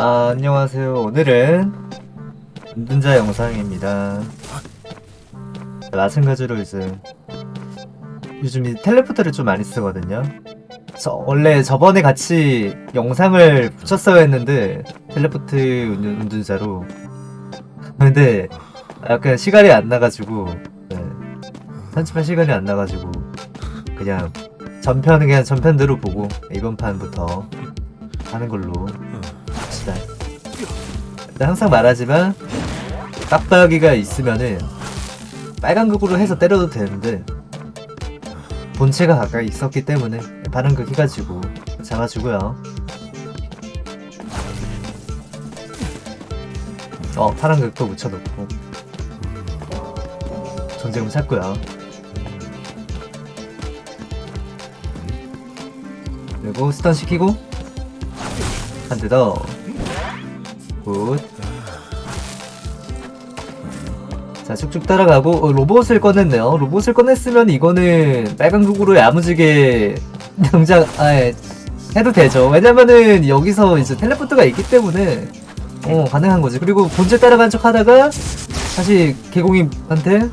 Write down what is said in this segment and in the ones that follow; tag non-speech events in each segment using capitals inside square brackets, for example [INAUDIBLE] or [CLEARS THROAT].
아, 안녕하세요. 오늘은 운전자 영상입니다. 마찬가지로 이제 요즘 이 텔레포트를 좀 많이 쓰거든요. 저 원래 저번에 같이 영상을 붙였어야 했는데 텔레포트 운전, 운전자로 근데 약간 시간이 안 나가지고 네. 편집할 시간이 안 나가지고 그냥 전편은 그냥 전편대로 보고 이번 판부터 하는 걸로 합시다. 항상 말하지만 빡빡이가 있으면은 빨간극으로 해서 때려도 되는데 본체가 가까이 있었기 때문에 반응극 해가지고 잡아주고요. 어 파란극도 묻혀놓고 전쟁을 찾고요. 그리고 stun 시키고 한 대 더. Good. 자, 쭉쭉 따라가고, 어, 로봇을 꺼냈네요. 로봇을 꺼냈으면 이거는 빨간 궁으로 야무지게 등장, 아, 예, 해도 되죠. 왜냐면은 여기서 이제 teleport가 있기 때문에, 어, 가능한 거지. 그리고 본체 따라간 척 하다가, 다시 개공이한테,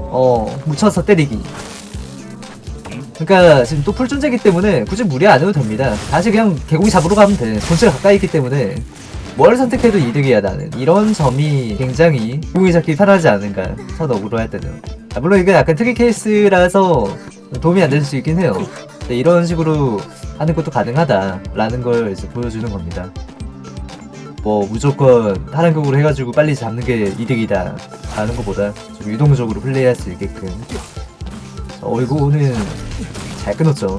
어, 묻혀서 때리기. 그러니까 지금 또 풀존재기 때문에 굳이 무리 안 해도 됩니다. 다시 그냥 개고기 잡으러 가면 돼. 본체가 가까이 있기 때문에 뭘 선택해도 이득이야 나는. 이런 점이 굉장히 개고기 잡기 편하지 않은가. 첫 어그로 할 때는. 아, 물론 이게 약간 특이 케이스라서 도움이 안 될 수 있긴 해요. 근데 이런 식으로 하는 것도 가능하다라는 걸 이제 보여주는 겁니다. 뭐 무조건 하란극으로 해가지고 빨리 잡는 게 이득이다 라는 것보다 좀 유동적으로 플레이할 수 있게끔 어 이거 오늘 잘 끊었죠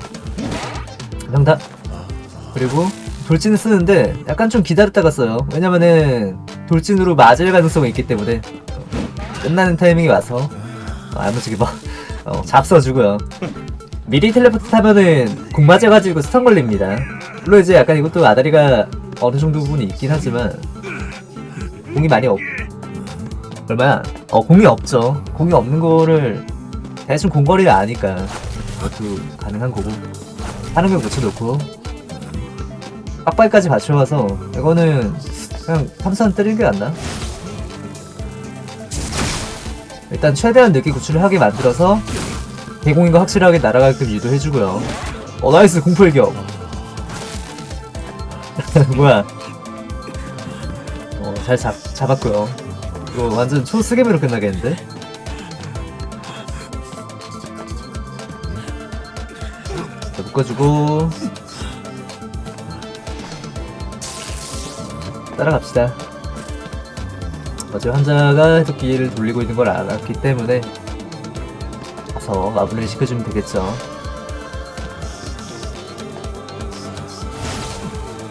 명답 그리고 돌진을 쓰는데 약간 좀 기다렸다가 써요. 왜냐면은 돌진으로 맞을 가능성이 있기 때문에. 끝나는 타이밍이 와서. 어, 야무지게 막 어, 잡숴주고요. 미리 텔레포트 타면은 공 맞아가지고 스턴 걸립니다. 물론 이제 약간 이것도 아다리가 어느 정도 부분이 있긴 하지만 공이 많이 없 얼마야? 어 공이 없죠. 공이 없는 거를 대충 공거리를 아니까 그것도 가능한 거고. 하는 걸 붙여놓고 빡빡이까지 맞춰와서 이거는 그냥 탐선 때리는 게 낫나? 일단 최대한 늦게 구출을 하게 만들어서 대공인 거 확실하게 날아가게끔 유도해주고요. 어 nice 공포격. [LAUGHS] 뭐야. 어잘 잡았고요. 이거 완전 초스겜으로 끝나겠는데? 자, 묶어주고 따라갑시다. 어제 환자가 해독기를 돌리고 있는 걸 알았기 때문에 가서 마무리를 시켜주면 되겠죠.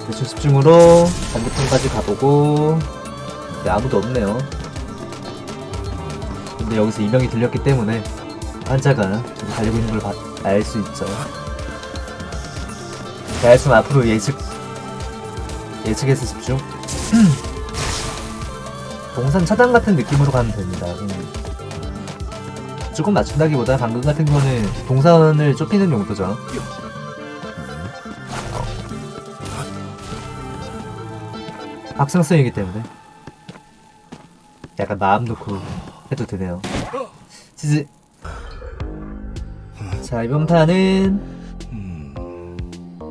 대충 집중으로 반대편까지 가보고 네, 아무도 없네요. 근데 여기서 이명이 들렸기 때문에 환자가 좀 달리고 있는 걸 알 수 있죠. 대충 앞으로 예측 예측해서 집중 동산 차단 같은 느낌으로 가면 됩니다. 음. 조금 맞춘다기보다 방금 같은 거는 동선을 좁히는 용도죠. 어. 확성성이기 때문에. 약간 마음 놓고 해도 되네요. 치즈 자 이번 판은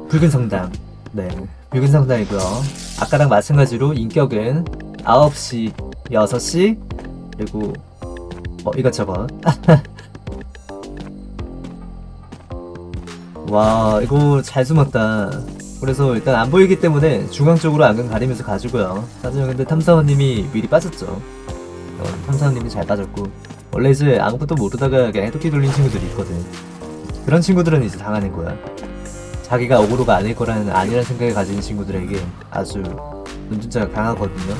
붉은 성당. 네 붉은 성당이고요 아까랑 마찬가지로 인격은 9시 6시? 그리고 어 이것저것 [LAUGHS] 와 이거 잘 숨었다. 그래서 일단 안 보이기 때문에 중앙 쪽으로 안경 가리면서 가지고요. 사실 근데 탐사원님이 미리 빠졌죠. 어, 탐사원님이 잘 빠졌고. 원래 이제 아무것도 모르다가 그냥 해독기 돌린 친구들이 있거든. 그런 친구들은 이제 당하는 거야 자기가 어그로가 아닐 거라는 아니라는 생각을 가진 친구들에게 아주 눈준자가 강하거든요.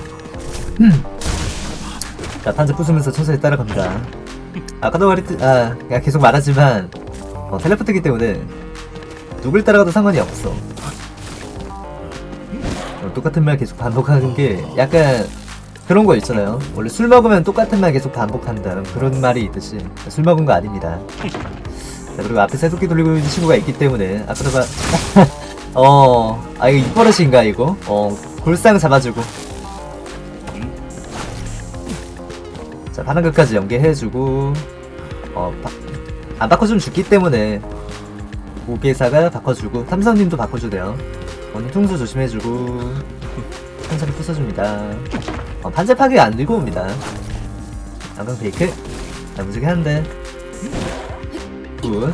자 판자 부수면서 천천히 따라갑니다. 아까도 말했듯 아 그냥 계속 말하지만 어, 텔레포트기 때문에 누굴 따라가도 상관이 없어. 어, 똑같은 말 계속 반복하는 게 약간 그런 거 있잖아요. 원래 술 먹으면 똑같은 말 계속 반복한다. 그런 말이 있듯이 술 먹은 거 아닙니다 자, 그리고 앞에 새도끼 돌리고 있는 친구가 있기 때문에 봐 [LAUGHS] 어, 아 이거 입버릇인가 이거? 어, 골상 잡아주고. 자, 파란 끝까지 연계해주고, 어, 바, 안 바꿔주면 죽기 때문에 고개사가 바꿔주고, 삼선님도 바꿔주대요. 오늘 퉁수 조심해주고, [LAUGHS] 한사리 부숴줍니다. 어, 판자 파괴 안 들고 옵니다. 양강 베이크, 나무지게 한대. good.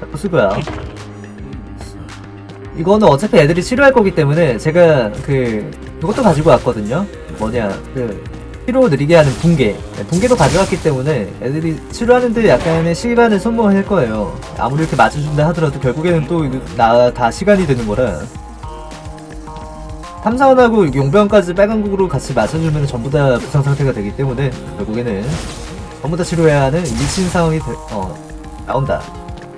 자, 부수고요. 이거는 어차피 애들이 치료할 거기 때문에 제가 그 그것도 가지고 왔거든요. 뭐냐 그 피로 느리게 하는 붕괴 네, 붕괴도 가져왔기 때문에 애들이 치료하는데 약간의 시간을 소모할 거예요. 아무리 이렇게 맞춰준다 하더라도 결국에는 또 나 다 시간이 되는 거라 탐사원하고 용병까지 빨간국으로 같이 맞춰주면 전부 다 부상 상태가 되기 때문에 결국에는 전부 다 치료해야 하는 미친 상황이 되- 어, 나온다.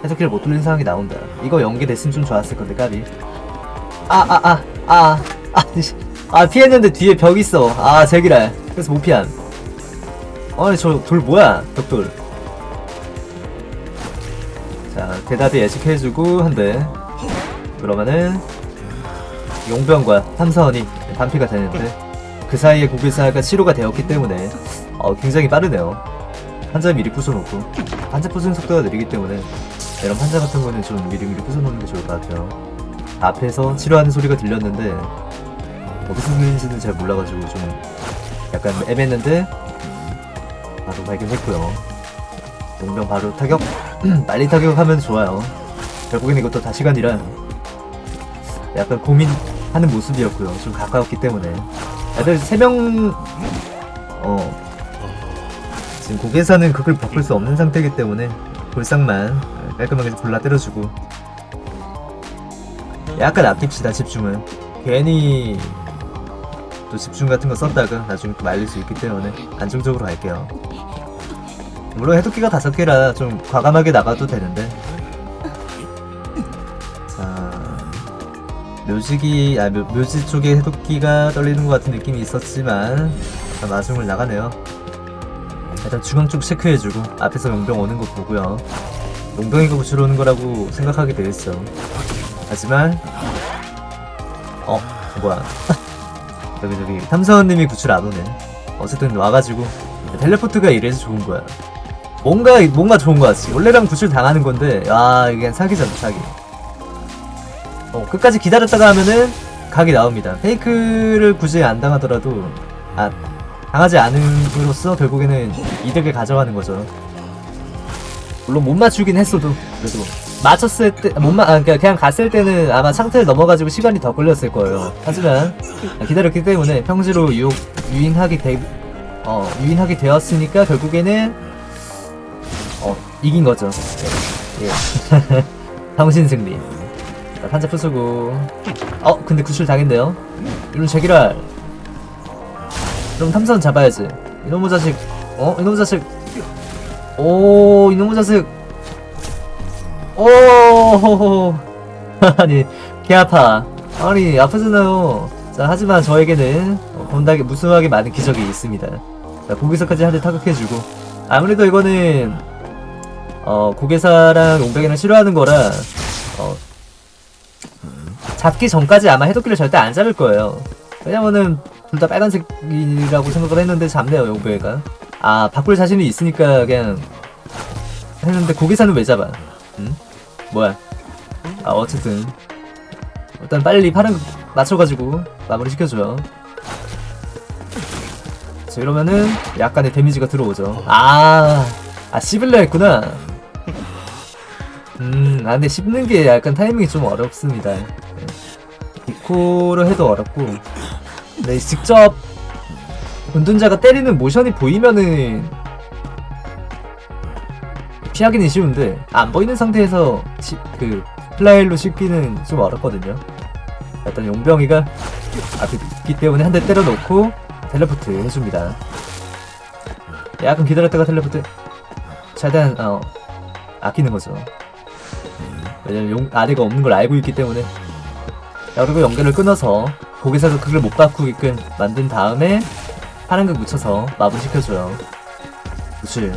해석기를 못 돌리는 상황이 나온다. 이거 연계됐으면 좀 좋았을 건데 까비. 아 아 아 아 아 아 피했는데 뒤에 벽 있어. 아 제기랄. 그래서 못 피한. 아니 저 돌 뭐야 벽돌. 자 대답이 예측해주고 한대. 그러면은 용병과 탐사원이 반피가 되는데 그 사이에 고개사가 치료가 되었기 때문에 어, 굉장히 빠르네요. 환자 미리 부숴놓고 환자 부수는 속도가 느리기 때문에 이런 환자 같은 거는 좀 미리미리 부숴놓는 게 좋을 것 같아요. 앞에서 치료하는 소리가 들렸는데 어디서 들리는지는 잘 몰라가지고 좀 약간 애매했는데 바로 발견했고요. 용병 바로 타격 [CLEARS THROAT] 빨리 타격하면 좋아요. 결국엔 이것도 다 시간이라 약간 고민하는 모습이었고요. 좀 가까웠기 때문에 애들 3명 어 지금 고개사는 그걸 바꿀 수 없는 상태이기 때문에 골상만 깔끔하게 골라 때려주고. 약간 아낍시다 집중은. 괜히 또 집중 같은 거 썼다가 나중에 또 말릴 수 있기 때문에 안정적으로 갈게요. 물론 해독기가 다섯 개라 좀 과감하게 나가도 되는데. 자 묘지기 아 묘, 묘지 쪽에 해독기가 떨리는 것 같은 느낌이 있었지만 마중을 나가네요 일단 중앙 쪽 체크해주고 앞에서 용병 오는 거 보고요. 용병이가 구출 오는 거라고 생각하게 되겠어. 하지만 어 뭐야. [LAUGHS] 저기 저기 탐사원님이 구출 안 오네. 어쨌든 와가지고 텔레포트가 이래서 좋은 거야. 뭔가 뭔가 좋은 거 같지. 원래랑 구출 당하는 건데 아 이게 사기잖아 사기. 어, 끝까지 기다렸다가 하면은 각이 나옵니다. 페이크를 굳이 안 당하더라도 아 당하지 않음으로써 결국에는 이득을 가져가는 거죠. 물론 못 맞추긴 했어도 그래도 맞췄을 때못 맞, 아, 그러니까 그냥 갔을 때는 아마 상태를 넘어가지고 시간이 더 걸렸을 거예요. 하지만 기다렸기 때문에 평지로 유혹 유인하게 되, 어 유인하게 되었으니까 결국에는 어 이긴 거죠. 예. 예. [LAUGHS] 당신 승리. 자, 판자 부수고 어 근데 구출 당했네요 이런 제기랄 그럼 탐사원 잡아야지. 이놈의 자식 어? 이놈의 자식. 오 이놈의 자식. 오 [LAUGHS] 아니 개 아파. 아니 아프잖아요. 자 하지만 저에게는 어, 건다게 무수하게 많은 기적이 있습니다. 자 고개사까지 한 대 타격해주고. 아무래도 이거는 어 고개사랑 용병이랑 싫어하는 거라 어 잡기 전까지 아마 해독기를 절대 안 잡을 거예요. 왜냐면은 둘 다 빨간색이라고 생각을 했는데 잡네요, 용배가. 아, 바꿀 자신이 있으니까 그냥 했는데 고기사는 왜 잡아? 응? 뭐야? 아, 어쨌든 일단 빨리 파란 거 맞춰가지고 마무리 시켜줘요. 자, 이러면은 약간의 데미지가 들어오죠. 아, 아 씹을려 했구나. 음, 아, 근데 씹는 게 약간 타이밍이 좀 어렵습니다. 네. 디코를 해도 어렵고, 네, 직접 운둔자가 때리는 모션이 보이면은 피하기는 쉬운데 안 보이는 상태에서 시, 그 플라일로 씹기는 좀 어렵거든요. 일단 용병이가 앞에 있기 때문에 한 대 때려놓고 텔레포트 해줍니다. 약간 기다렸다가 텔레포트 최대한 어, 아끼는 거죠. 왜냐면 용, 아래가 없는 걸 알고 있기 때문에 자, 그리고 연결을 끊어서 거기서도 그걸 못 바꾸게끔 만든 다음에 파란 극 묻혀서 마무리 시켜줘요 그치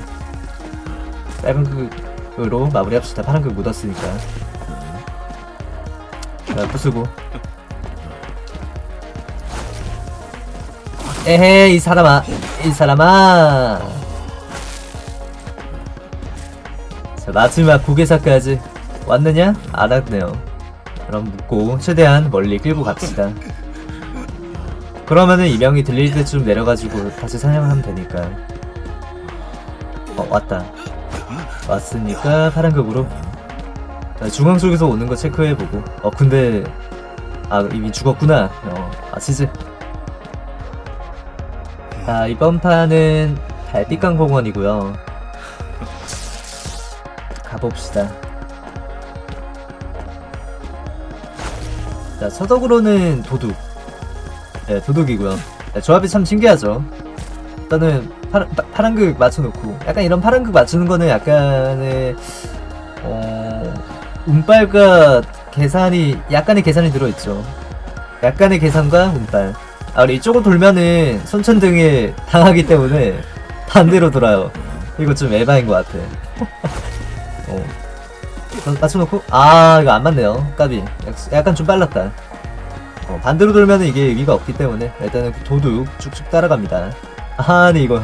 빨간극으로 마무리합시다 파란 극 묻었으니까 자, 부수고. 에헤, 이 사람아. 이 사람아. 자, 마지막 고개사까지 왔느냐? 안 왔네요. 그럼 묻고 최대한 멀리 끌고 갑시다. 그러면은 이명이 들릴 때쯤 내려가지고 다시 사냥하면 되니까. 어, 왔다. 왔으니까 파란극으로 자, 중앙 쪽에서 오는 거 체크해보고 어 근데 아 이미 죽었구나 어 아시지 자 이번 판은 달빛강 공원이고요 가봅시다 자 서덕으로는 도둑. 네 도둑이고요. 네, 조합이 참 신기하죠. 일단은 파란, 파- 파란극 맞춰놓고 약간 이런 파란극 맞추는 거는 약간의 어 운빨과 계산이 약간의 계산이 들어있죠. 약간의 계산과 운빨. 아 우리 이쪽으로 돌면은 손천등에 당하기 때문에 반대로 돌아요. 이거 좀 에바인 것 같아. [LAUGHS] 어 어, 맞춰놓고? 아 이거 안 맞네요. 까비. 약- 약간 좀 빨랐다. 어, 반대로 돌면은 이게 의미가 없기 때문에 일단은 도둑 쭉쭉 따라갑니다. 아니 이거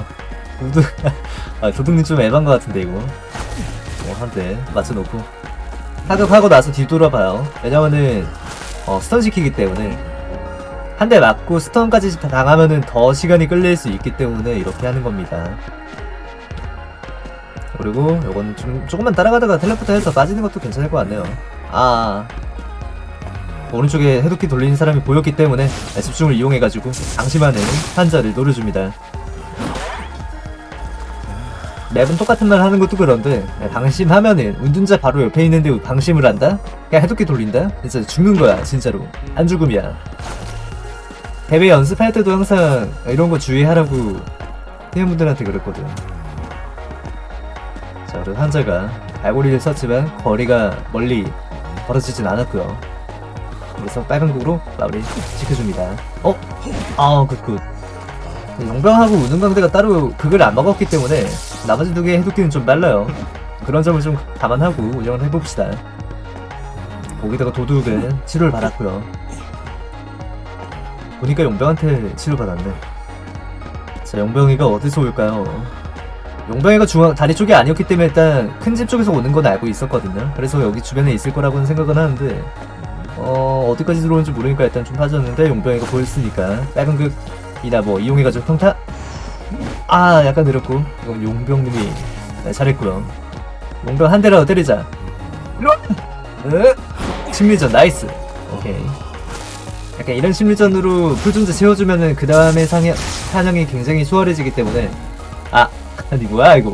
도둑 [LAUGHS] 아 도둑님 좀 에반 것 같은데 이거. 어, 한대 맞춰놓고. 타격하고 나서 뒤돌아봐요. 왜냐면은 어, 스턴 시키기 때문에. 한 대 맞고 스턴까지 다 당하면은 더 시간이 끌릴 수 있기 때문에 이렇게 하는 겁니다 그리고 요거는 좀 조금만 따라가다가 텔레포트 해서 빠지는 것도 괜찮을 것 같네요. 아 오른쪽에 해독기 돌리는 사람이 보였기 때문에 집중을 이용해가지고 방심하는 환자를 노려줍니다. 맵은 똑같은 말 하는 것도 그런데 방심하면은 운둔자 바로 옆에 있는데 방심을 한다? 그냥 해독기 돌린다? 진짜 죽는 거야 진짜로. 안 죽음이야. 대회 연습할 때도 항상 이런 거 주의하라고 팀원분들한테 그랬거든. 자 그리고 환자가 발고리를 썼지만 거리가 멀리 벌어지진 않았고요 그래서 빨간 극으로 마무리 지켜줍니다 어? 아 good good 용병하고 우등강대가 따로 극을 안 먹었기 때문에 나머지 두 개의 해독기는 좀 빨라요. 그런 점을 좀 감안하고 운영을 해봅시다. 거기다가 도둑은 치료를 받았고요. 보니까 용병한테 치료받았네. 자, 용병이가 어디서 올까요? 용병이가 중앙 다리 쪽이 아니었기 때문에 일단 큰 집 쪽에서 오는 건 알고 있었거든요. 그래서 여기 주변에 있을 거라고는 생각은 하는데 어 어디까지 들어오는지 모르니까 일단 좀 빠졌는데 용병이가 보였으니까 빨간 극이나 뭐 이용해가지고 평타? 아 약간 느렸고. 이건 용병님이 네, 잘했고요. 용병 한 대라도 때리자. 으, 심리전 nice. 오케이. 약간 이런 심리전으로 풀존재 채워주면은 그 다음에 사냥이 굉장히 수월해지기 때문에 아 아니 뭐야 이거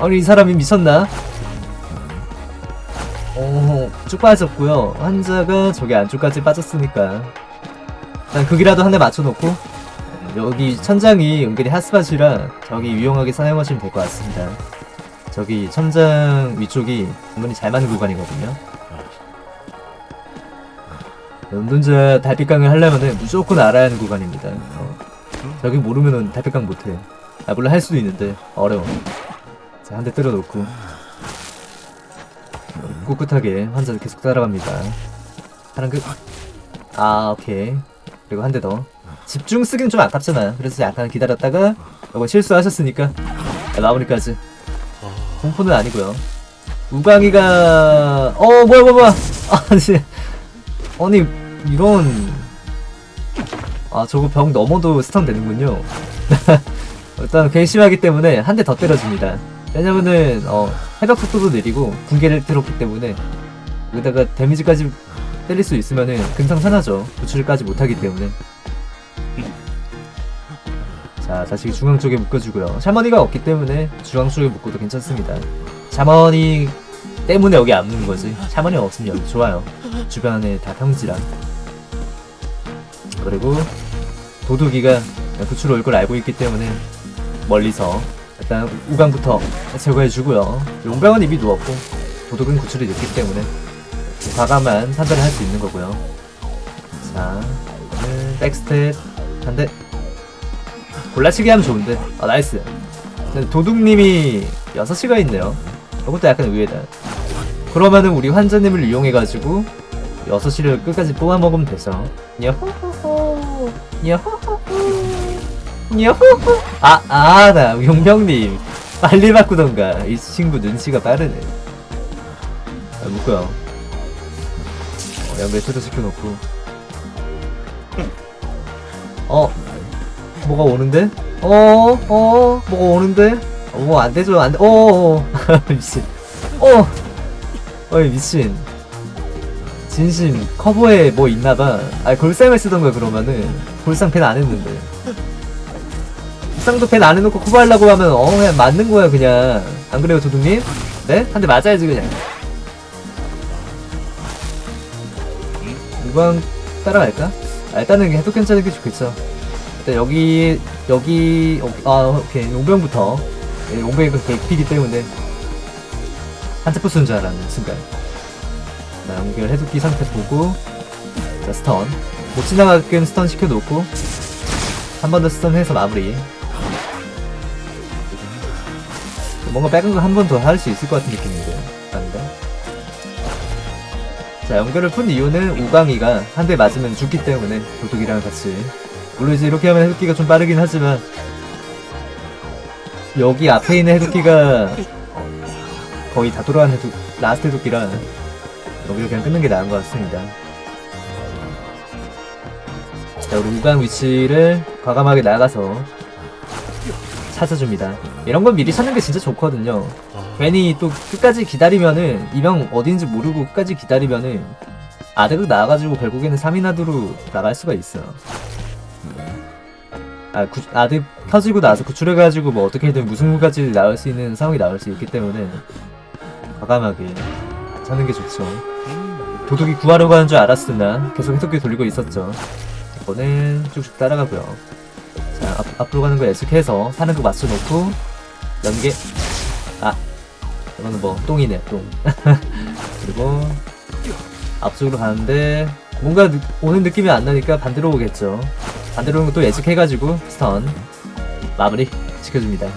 아니 이 사람이 미쳤나 오쭉 빠졌고요 환자가 저기 안쪽까지 빠졌으니까 일단 극이라도 한 대 맞춰놓고 여기 천장이 은근히 핫스팟이라 저기 유용하게 사용하시면 될 것 같습니다. 저기 천장 위쪽이 은근히 잘 맞는 구간이거든요. 운동자 달빛강을 하려면은 무조건 알아야 하는 구간입니다. 어. 저기 모르면은 달빛강 못해. 아 물론 할 수도 있는데 어려워. 자 한 대 때려놓고 꿋꿋하게 환자를 계속 따라갑니다. 하는 그... 아 오케이. 그리고 한 대 더. 집중 쓰기는 좀 아깝잖아요. 그래서 약간 기다렸다가 이거 실수하셨으니까 마무리까지. 공포는 아니고요. 우광이가 어 뭐야 뭐야 [LAUGHS] 아니 아니 이런 아 저거 벽 넘어도 스턴 되는군요. [LAUGHS] 일단 괘씸하기 때문에 한 대 더 때려줍니다. 왜냐면은 어 해적 속도도 느리고 군계를 들었기 때문에 여기다가 데미지까지 때릴 수 있으면은 금상산하죠. 구출까지 못하기 때문에. 자, 다시 중앙 쪽에 묶어주고요. 샤머니가 없기 때문에 중앙 쪽에 묶어도 괜찮습니다. 샤머니 때문에 여기 안 묶는 거지. 샤머니 없으면 여기 좋아요. 주변에 다 평지라. 그리고 도둑이가 구출 올 걸 알고 있기 때문에 멀리서 일단 우강부터 제거해주고요. 용병은 이미 누웠고 도둑은 구출이 늦기 때문에 과감한 판단을 할 수 있는 거고요. 자, backstep 한 대. 골라치기 하면 좋은데. 아, nice. 근데 도둑님이 6시가 있네요. 이것도 약간 의외다. 그러면은 우리 환자님을 이용해가지고 6시를 끝까지 뽑아 먹으면 되죠 야호호호 야호호호 야호호 아아나 용병님 빨리 바꾸던가 이 친구 눈치가 빠르네 아 묶어요 어, 연결 초도 시켜놓고 어 뭐가 오는데? 어, 어, 뭐가 오는데? 어, 뭐안 되죠, 안 돼. 어, 어, [LAUGHS] 미친. 어, 어이, 미친. 진심, 커버에 뭐 있나봐. 아, 골상을 쓰던 거야, 그러면은. 골상 밴안 했는데. 골상도 밴안 해놓고 커버하려고 하면, 어, 그냥 맞는 거야, 그냥. 안 그래요, 도둑님? 네? 한 대 맞아야지, 그냥. 무방 따라갈까? 아, 일단은 해도 괜찮은 게 좋겠죠. 일단 여기 여기 어, 아 오케이 용병부터 예, 용병이 그 개피기 때문에 한테프 쓰는 줄 알았네 순간 자 연결 해독기 상태 보고 자 stun 못 지나가게끔 stun 시켜놓고 한 번 더 stun 해서 마무리 뭔가 거한번 더 할 수 있을 것 같은 느낌인데 아닌가? 자 연결을 푼 이유는 우강이가 한 대 맞으면 죽기 때문에 도둑이랑 같이. 물론 이제 이렇게 하면 해독기가 좀 빠르긴 하지만 여기 앞에 있는 해독기가 거의 다 돌아간 해독 last 해독기라 여기를 그냥 끊는 게 나은 것 같습니다. 자 우리 우강 위치를 과감하게 나가서 찾아줍니다. 이런 건 미리 찾는 게 진짜 좋거든요. 괜히 또 끝까지 기다리면은 이명 어딘지 모르고 끝까지 기다리면은 아드극 나와가지고 결국에는 3인 아드로 나갈 수가 있어요 아, 구, 아드 켜지고 나서 구출해가지고 뭐 어떻게든 무승부까지 나올 수 있는 상황이 나올 수 있기 때문에 과감하게 찾는 게 좋죠. 도둑이 구하러 가는 줄 알았으나 계속 해독기 돌리고 있었죠. 이거는 쭉쭉 따라가고요. 자 앞, 앞으로 가는 거 예측해서 사는 거 맞춰놓고 연계. 아 이거는 뭐 똥이네 똥. [LAUGHS] 그리고 앞쪽으로 가는데 뭔가 느- 오는 느낌이 안 나니까 반대로 오겠죠. 반대로 오는 것도 예측해가지고 스턴 마무리 지켜줍니다.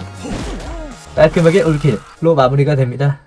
깔끔하게 올킬로 마무리가 됩니다